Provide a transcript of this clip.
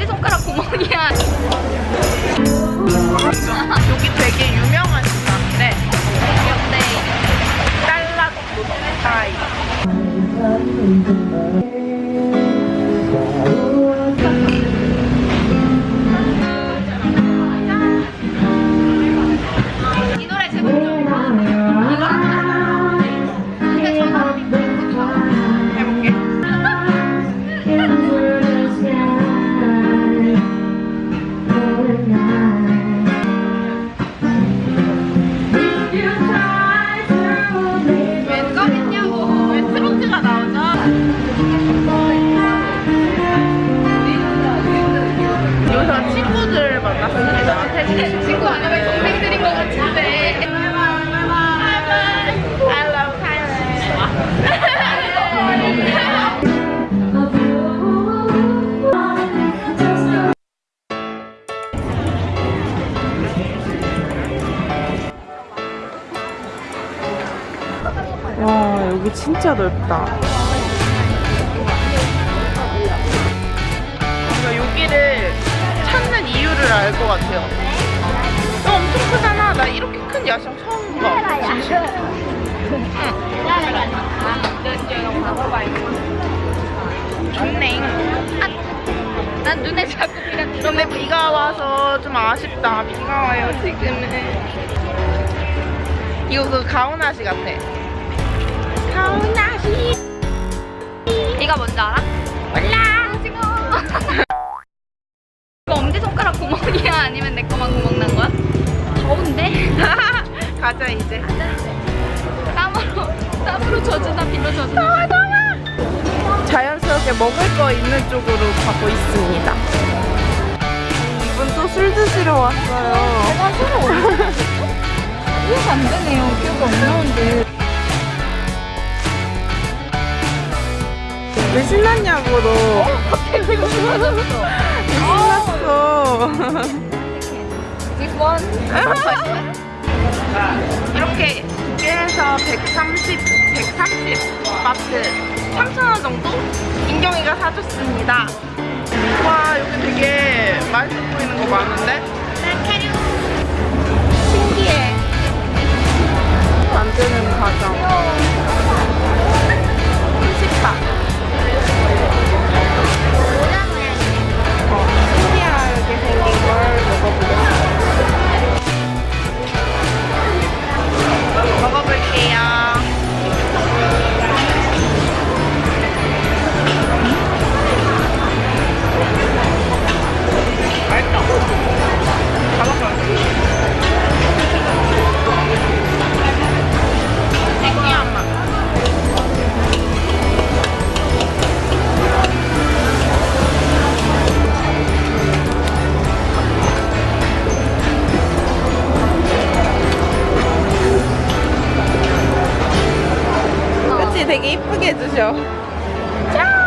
엄지손가락 구멍이야. 친구 아니면 동생들인 것 같은데. I love Thailand 와 여기 진짜 넓다 뭔가 여기를 찾는 이유를 알 것 같아요 야경 처음 봐 좋네 난 눈에 자꾸 비가. 근데 비가 와서 좀 아쉽다 비가 와요 지금은 이거 그 가오나시 같아 가오나시 네가 뭔지 알아? 몰라. 오징어. 이거 엄지손가락 구멍이야? 아니면 내 거만 구멍 난 거야? 더운데? 가자 이제. 땀으로 땀으로 젖으나 비로 젖으나. 자연스럽게 먹을 거 있는 쪽으로 가고 있습니다. 이분 또 술 드시러 왔어요. 제가 술을 언제 이해가 안 되네요. 기억이 안 나는데. 왜 신났냐고 너 갑자기 되게 좋아졌어 신났어? This one 이렇게 두 개에서 130, 130 바트 3,000원 정도? 인경이가 사줬습니다. 와, 여기 되게 맛있어 보이는 거 많은데? 신기해 만드는 과정. 되게 이쁘게 해주셔. 짠